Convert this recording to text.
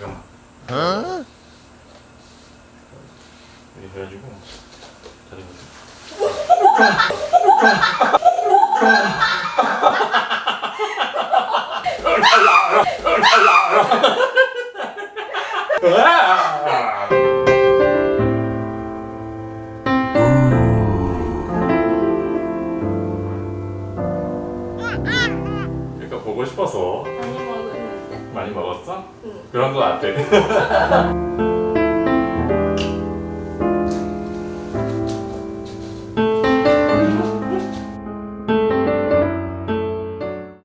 지금. 어? 이렇게 해가지고 그러니까 보고 싶어서. 많이 먹었어? 응. 그런 거 같아